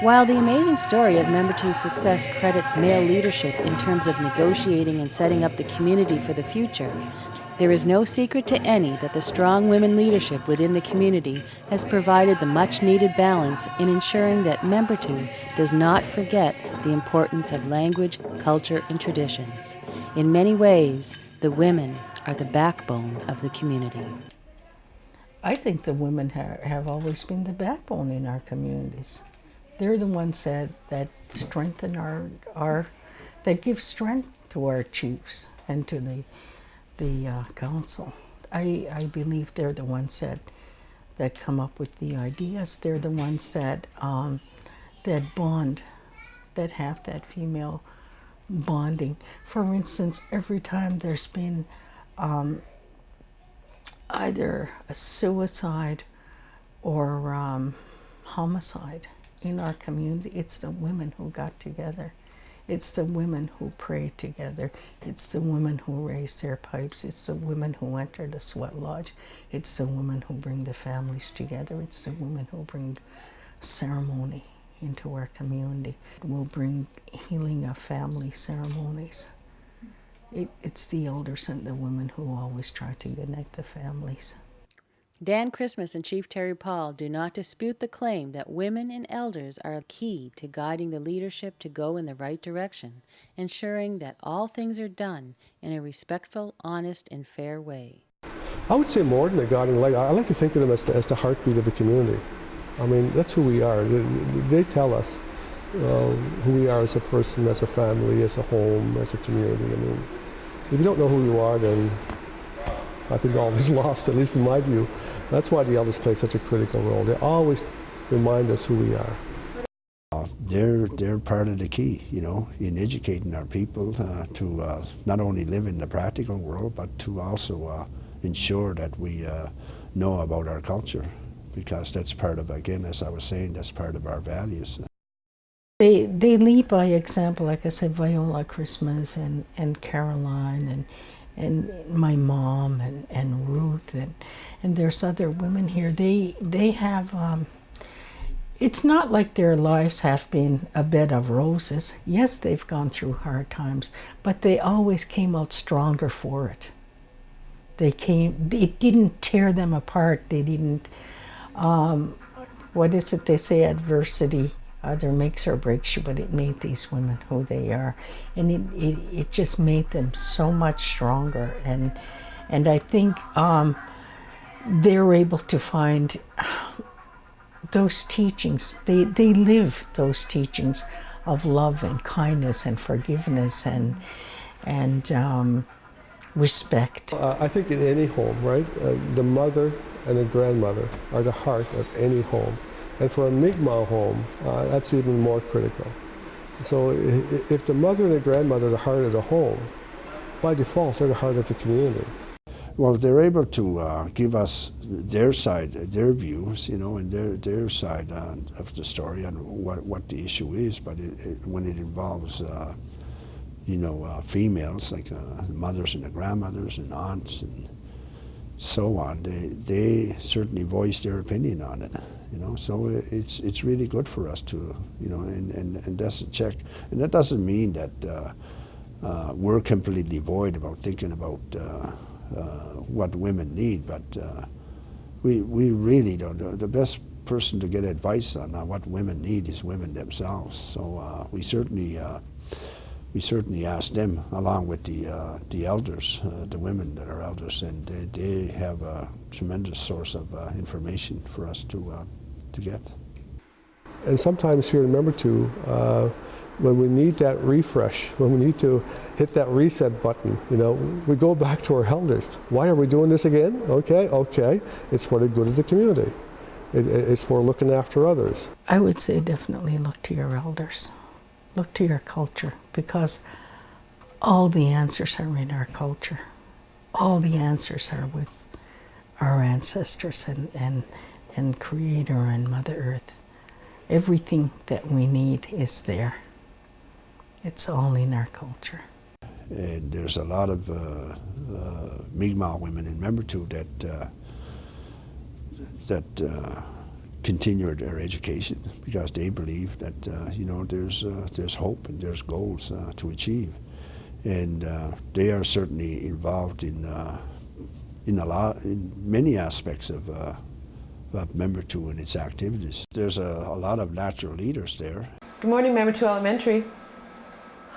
While the amazing story of Membertou's success credits male leadership in terms of negotiating and setting up the community for the future, there is no secret to any that the strong women leadership within the community has provided the much needed balance in ensuring that Membertou does not forget the importance of language, culture, and traditions. In many ways, the women are the backbone of the community. I think the women ha have always been the backbone in our communities. They're the ones that, that strengthen our, our, that give strength to our chiefs and to the the uh, council. I, I believe they're the ones that that come up with the ideas. They're the ones that um, that bond, that have that female bonding. For instance, every time there's been um, either a suicide or um, homicide in our community, it's the women who got together it's the women who pray together. It's the women who raise their pipes. It's the women who enter the sweat lodge. It's the women who bring the families together. It's the women who bring ceremony into our community. We'll bring healing of family ceremonies. It, it's the elders and the women who always try to connect the families. Dan Christmas and Chief Terry Paul do not dispute the claim that women and elders are a key to guiding the leadership to go in the right direction, ensuring that all things are done in a respectful, honest, and fair way. I would say more than a guiding light. I like to think of them as the, as the heartbeat of the community. I mean, that's who we are. They, they tell us uh, who we are as a person, as a family, as a home, as a community. I mean, if you don't know who you are, then I think all is lost, at least in my view. That's why the elders play such a critical role. They always remind us who we are. Uh, they're, they're part of the key, you know, in educating our people uh, to uh, not only live in the practical world, but to also uh, ensure that we uh, know about our culture, because that's part of, again, as I was saying, that's part of our values. They, they lead by example, like I said, Viola Christmas and, and Caroline and and my mom and, and Ruth and and there's other women here. They they have um, it's not like their lives have been a bed of roses. Yes, they've gone through hard times, but they always came out stronger for it. They came, it didn't tear them apart. They didn't, um, what is it they say, adversity either makes or breaks you, but it made these women who they are. And it, it, it just made them so much stronger. And, and I think um, they're able to find those teachings, they, they live those teachings of love and kindness and forgiveness and, and um, respect. Uh, I think in any home, right, uh, the mother and the grandmother are the heart of any home. And for a Mi'kmaq home, uh, that's even more critical. So if the mother and the grandmother are the heart of the home, by default, they're the heart of the community. Well, they're able to uh, give us their side, their views, you know, and their their side on, of the story and what what the issue is. But it, it, when it involves, uh, you know, uh, females like uh, mothers and the grandmothers and aunts and so on, they they certainly voice their opinion on it you know. So it's it's really good for us to, you know, and and and that's a check. And that doesn't mean that uh, uh, we're completely void about thinking about uh, uh what women need, but we we really don't. The best person to get advice on what women need is women themselves. So we certainly we certainly ask them, along with the uh, the elders, uh, the women that are elders, and they, they have a tremendous source of uh, information for us to to get. And sometimes here, remember to, uh, when we need that refresh, when we need to hit that reset button, you know, we go back to our elders. Why are we doing this again? Okay, okay, it's for the good of the community. It, it's for looking after others. I would say definitely look to your elders. Look to your culture because all the answers are in our culture. All the answers are with our ancestors and, and and Creator and Mother Earth. Everything that we need is there. It's all in our culture. And there's a lot of uh, uh, Mi'kmaq women in Membertou that uh, that uh, continue their education because they believe that uh, you know there's uh, there's hope and there's goals uh, to achieve, and uh, they are certainly involved in uh, in a lot in many aspects of. Uh, of Membertou and its activities. There's a, a lot of natural leaders there. Good morning, Membertou Elementary.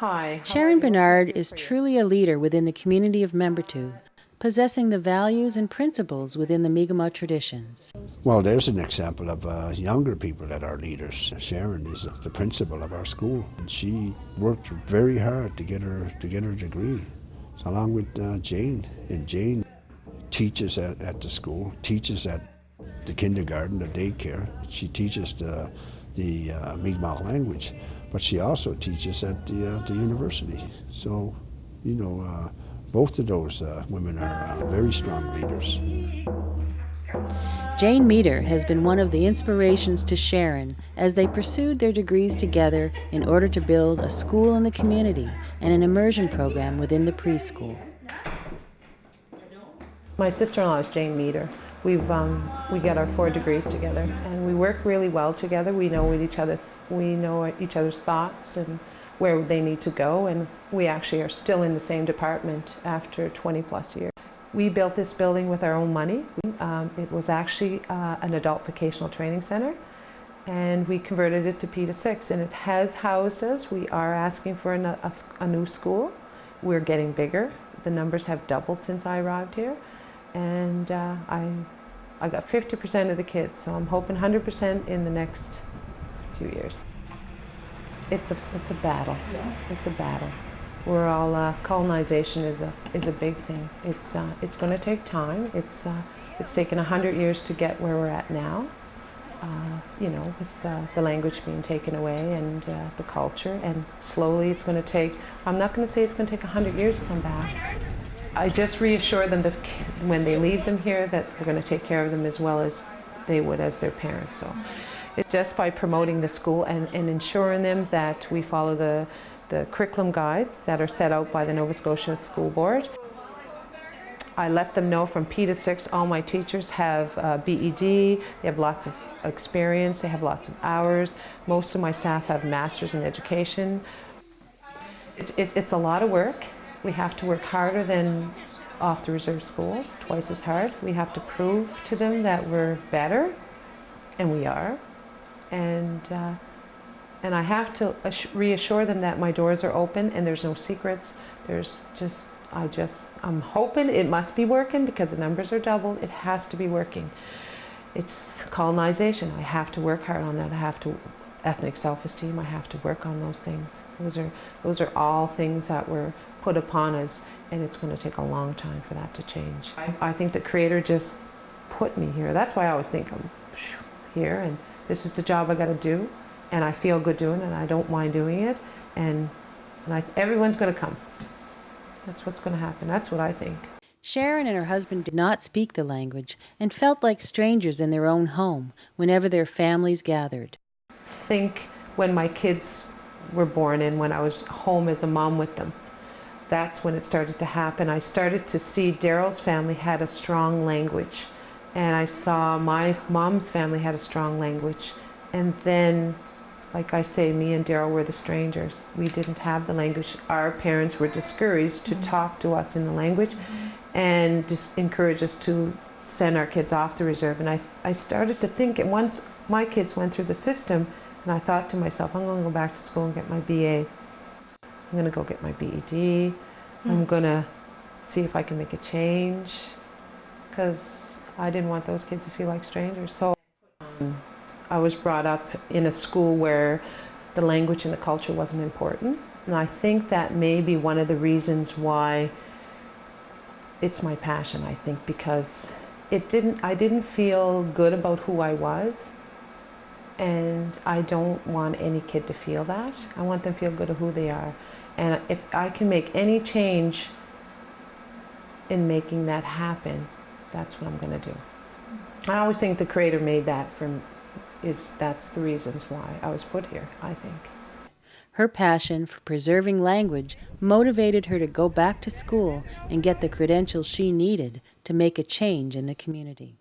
Hi. Sharon Bernard is truly a leader within the community of Membertou, possessing the values and principles within the Mi'kmaq traditions. Well, there's an example of uh, younger people that are leaders. Sharon is the principal of our school. And she worked very hard to get her to get her degree, along with uh, Jane. And Jane teaches at, at the school, teaches at the kindergarten, the daycare. She teaches the, the uh, Mi'kmaq language, but she also teaches at the, uh, the university. So, you know, uh, both of those uh, women are uh, very strong leaders. Jane Meader has been one of the inspirations to Sharon as they pursued their degrees together in order to build a school in the community and an immersion program within the preschool. My sister-in-law is Jane Meader. We've um, we got our four degrees together, and we work really well together. We know with each other we know each other's thoughts and where they need to go, and we actually are still in the same department after 20 plus years. We built this building with our own money. Um, it was actually uh, an adult vocational training center, and we converted it to P to 6, and it has housed us. We are asking for a, a, new school. We're getting bigger. The numbers have doubled since I arrived here and uh, I, I got 50% of the kids, so I'm hoping 100% in the next few years. It's a, it's a battle. Yeah. It's a battle. We're all, uh, colonization is a, is a big thing. It's, uh, it's going to take time. It's, uh, it's taken 100 years to get where we're at now. Uh, you know, with uh, the language being taken away and the culture, and slowly it's going to take, I'm not going to say it's going to take 100 years to come back, I just reassure them that when they leave them here that we're going to take care of them as well as they would as their parents. So just by promoting the school and, and ensuring them that we follow the, the curriculum guides that are set out by the Nova Scotia School Board. I let them know from P to 6 all my teachers have uh, BED, they have lots of experience, they have lots of hours. Most of my staff have masters in education. It's, it, it's a lot of work we have to work harder than off the reserve schools, twice as hard. We have to prove to them that we're better, and we are. And, uh, and I have to reassure them that my doors are open and there's no secrets. There's just, I just, I'm hoping it must be working because the numbers are doubled. It has to be working. It's colonization. I have to work hard on that. I have to ethnic self-esteem. I have to work on those things. Those are those are all things that were put upon us, and it's going to take a long time for that to change. I, I think the Creator just put me here. That's why I always think I'm here, and this is the job I got to do, and I feel good doing it, and I don't mind doing it, and and I, everyone's going to come. That's what's going to happen. That's what I think. Sharon and her husband did not speak the language and felt like strangers in their own home whenever their families gathered think when my kids were born and when I was home as a mom with them. That's when it started to happen. I started to see Daryl's family had a strong language and I saw my mom's family had a strong language. And then, like I say, me and Daryl were the strangers. We didn't have the language. Our parents were discouraged to mm -hmm. talk to us in the language mm -hmm. and just encourage us to send our kids off the reserve. And I, I started to think, and once my kids went through the system, and I thought to myself, I'm going to go back to school and get my BA. I'm going to go get my BED. Mm. I'm going to see if I can make a change because I didn't want those kids to feel like strangers. So um, I was brought up in a school where the language and the culture wasn't important. And I think that may be one of the reasons why it's my passion, I think, because it didn't, I didn't feel good about who I was and I don't want any kid to feel that. I want them to feel good of who they are. And if I can make any change in making that happen, that's what I'm going to do. I always think the creator made that from is that's the reasons why I was put here, I think. Her passion for preserving language motivated her to go back to school and get the credentials she needed to make a change in the community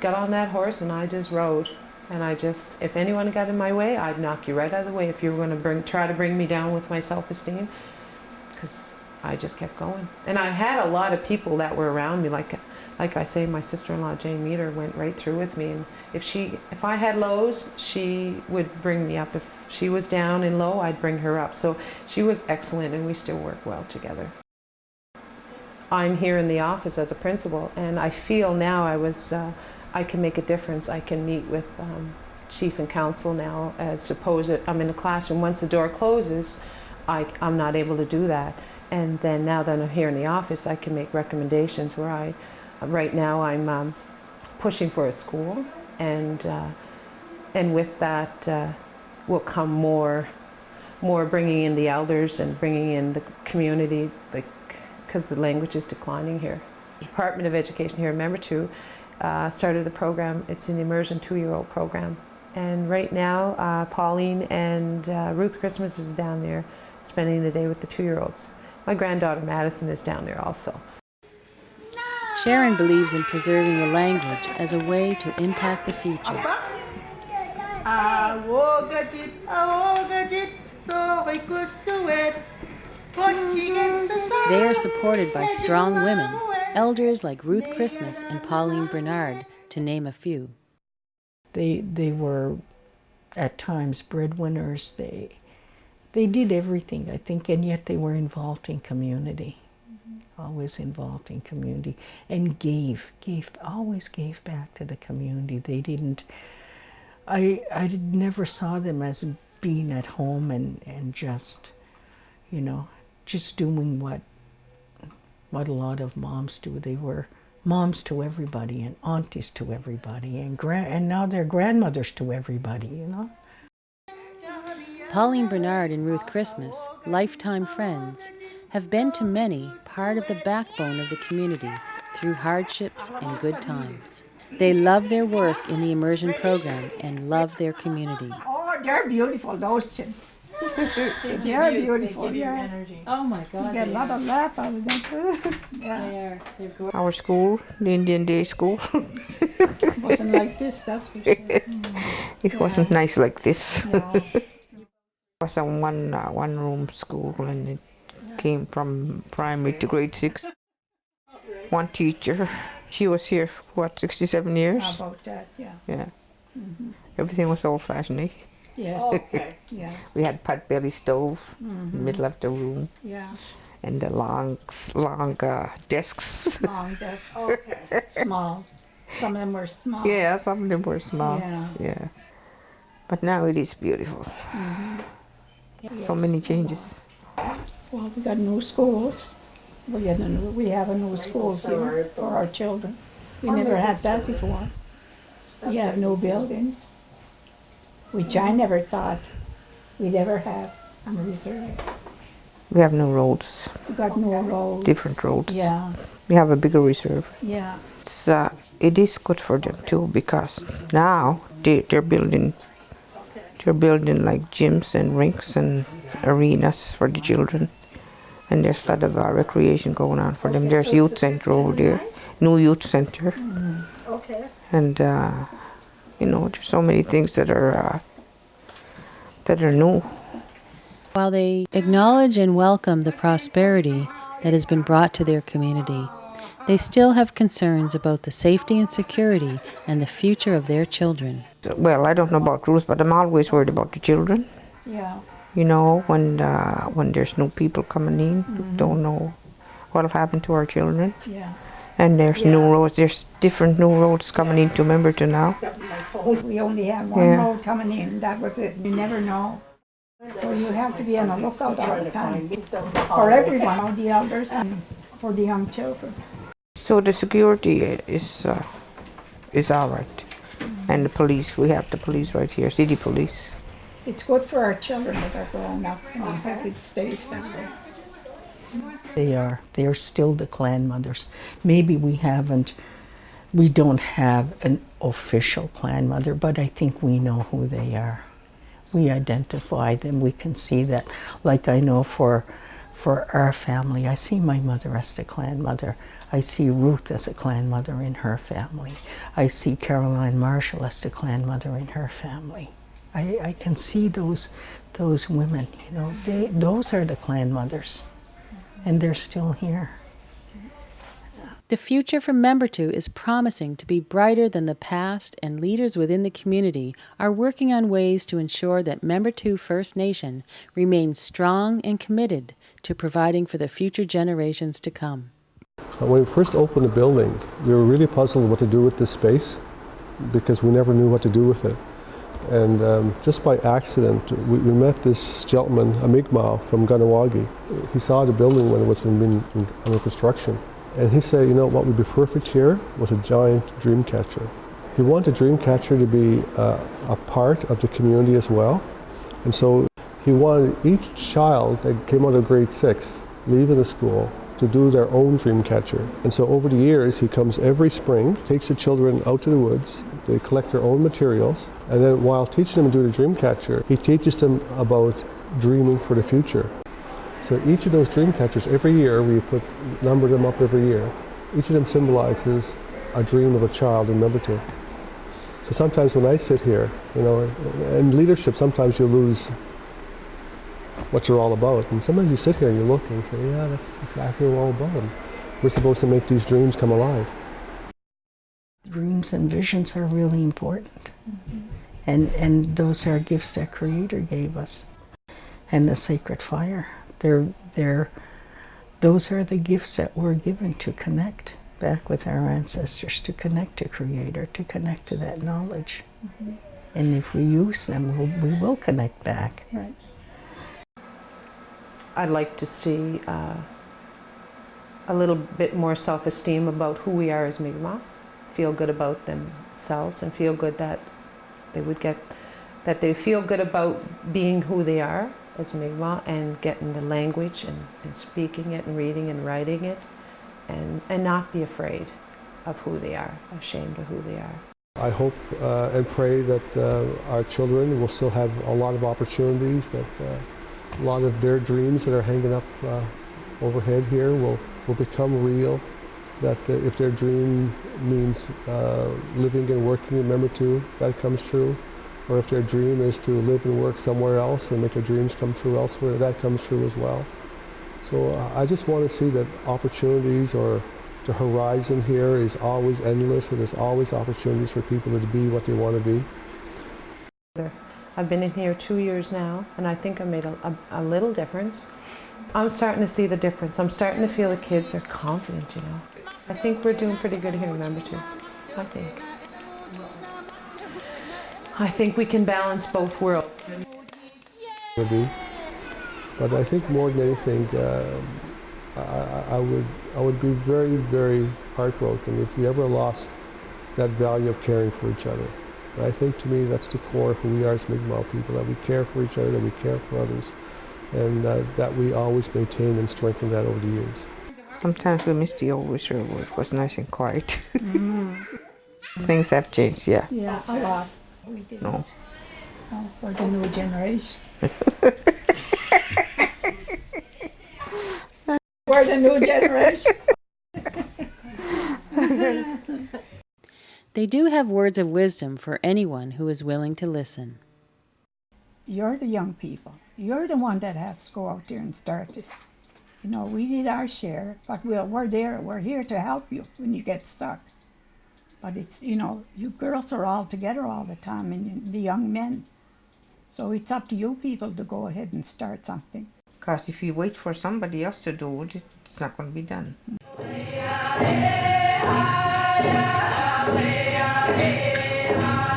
got on that horse and I just rode. And I just, if anyone got in my way, I'd knock you right out of the way if you were going to bring, try to bring me down with my self-esteem. Because I just kept going. And I had a lot of people that were around me, like, like I say, my sister-in-law Jane Meader went right through with me. And if she, if I had lows, she would bring me up. If she was down and low, I'd bring her up. So she was excellent, and we still work well together. I'm here in the office as a principal, and I feel now I was, uh, I can make a difference. I can meet with um, chief and council now, as opposed to I'm in the classroom. Once the door closes, I, I'm not able to do that. And then now that I'm here in the office, I can make recommendations where I, right now I'm um, pushing for a school, and uh, and with that uh, will come more, more bringing in the elders and bringing in the community, because the language is declining here. The Department of Education here in Membertou uh, started a program. It's an immersion two-year-old program, and right now uh, Pauline and uh, Ruth Christmas is down there spending the day with the two-year-olds. My granddaughter Madison is down there also. Sharon believes in preserving the language as a way to impact the future. They are supported by strong women, elders like Ruth Christmas and Pauline Bernard, to name a few. They they were at times breadwinners. They they did everything, I think, and yet they were involved in community. Mm-hmm. Always involved in community and gave, gave, always gave back to the community. They didn't. I I never saw them as being at home and and just, you know, just doing what what a lot of moms do. They were moms to everybody and aunties to everybody and grand and now they're grandmothers to everybody, you know. Pauline Bernard and Ruth Christmas, lifetime friends, have been to many part of the backbone of the community through hardships and good times. They love their work in the immersion program and love their community. Oh, they're beautiful, those chimps. they're beautiful. Yeah. Oh my God! You get a lot of laugh out of them. yeah. Our school, the Indian Day School, It wasn't like this, that's for sure. it wasn't nice like this. No. It was a one uh, one room school and it came from primary to grade six. One teacher, she was here for what sixty seven years. About that? Yeah. Yeah, everything was old fashioned. Eh? Yes. Yeah. We had pot belly stove in Mhm. the middle of the room Yeah. and the long long uh, desks. Long desk. Okay. Small. Some of them were small. yeah, some of them were small. Yeah. Yeah, but now it is beautiful. So many changes. Well, we got new schools. We had a new, we have a new school here for our children. We never had that before. We have new buildings, which I never thought we'd ever have on the reserve. We have no roads, We got new roads. different roads. Yeah, We have a bigger reserve. yeah. It's, uh, it is good for them too because now they, they're building they're building like gyms and rinks and arenas for the children. And there's a lot of uh, recreation going on for them. There's youth center over there new youth center. Okay. and uh, you know there's so many things that are uh, that are new. While they acknowledge and welcome the prosperity that has been brought to their community, they still have concerns about the safety and security and the future of their children. Well i don't know about ruth but i'm always worried about the children Yeah, you know when uh, when there's new people coming in don't know what'll happen to our children yeah. and there's new roads there's different new roads coming into Membertou now We only had one Yeah. road coming in, that was it. You never know. So you have to be on the lookout all the time. For everyone, all the elders and for the young children. so the security is uh, is all right and the police we have the police right here city police It's good for our children that are growing up and I hope it stays that way. They are. They are still the clan mothers. Maybe we haven't, we don't have an official clan mother, but I think we know who they are. We identify them. We can see that. Like I know for, for our family, I see my mother as the clan mother. I see Ruth as a clan mother in her family. I see Caroline Marshall as the clan mother in her family. I, I can see those those women, you know, they those are the clan mothers. And they're still here. The future for Membertou is promising to be brighter than the past, and leaders within the community are working on ways to ensure that Membertou First Nation remains strong and committed to providing for the future generations to come. When we first opened the building, we were really puzzled what to do with this space because we never knew what to do with it. And um, just by accident, we, we, met this gentleman, a Mi'kmaq from Kahnawake. He saw the building when it was in, in, under construction. And he said, you know, what would be perfect here was a giant dream catcher. He wanted a dream catcher to be uh, a part of the community as well. And so he wanted each child that came out of grade six, leaving the school, to do their own dream catcher. And so over the years, he comes every spring, takes the children out to the woods, they collect their own materials, and then while teaching them to do the dream catcher, he teaches them about dreaming for the future. So each of those dream catchers, every year we put number them up every year. Each of them symbolizes a dream of a child in Membertou. So sometimes when I sit here, you know, in leadership, sometimes you lose what you're all about. And sometimes you sit here and you look and you say, yeah, that's exactly what we're all about. And we're supposed to make these dreams come alive. Dreams and visions are really important. Mm -hmm. And, and those are gifts that Creator gave us. And the sacred fire. They're, they're, those are the gifts that we're given to connect back with our ancestors, to connect to Creator, to connect to that knowledge. Mm -hmm. And if we use them, we'll, we will connect back. Right. I'd like to see uh, a little bit more self-esteem about who we are as Mi'kmaq, feel good about themselves and feel good that they would get, that they feel good about being who they are as Mi'kmaq and getting the language and, and speaking it and reading and writing it and, and not be afraid of who they are, ashamed of who they are. I hope uh, and pray that uh, our children will still have a lot of opportunities, that uh, a lot of their dreams that are hanging up uh, overhead here will, will become real. That uh, if their dream means uh, living and working in Membertou, that comes true. Or if their dream is to live and work somewhere else and make their dreams come true elsewhere, that comes true as well. So uh, I just want to see that opportunities or the horizon here is always endless and there's always opportunities for people to be what they want to be. I've been in here two years now, and I think I made a, a, a, little difference. I'm starting to see the difference. I'm starting to feel the kids are confident, you know. I think we're doing pretty good here in Membertou. I think. I think we can balance both worlds. But I think more than anything, uh, I, I, would, I would be very, very heartbroken if we ever lost that value of caring for each other. I think to me that's the core of who we are as Mi'kmaq people, that we care for each other, that we care for others, and uh, that we always maintain and strengthen that over the years. Sometimes we miss the old whistle where it was nice and quiet. Mm. Things have changed, yeah. Yeah, a lot. We did. No. Oh, for the new generation. for the new generation. They do have words of wisdom for anyone who is willing to listen. You're the young people. You're the one that has to go out there and start this. You know, we did our share, but we're, we're there. We're here to help you when you get stuck. But it's, you know, you girls are all together all the time and the young men. So it's up to you people to go ahead and start something. Because if you wait for somebody else to do it, it's not going to be done. Thank you.